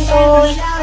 santuy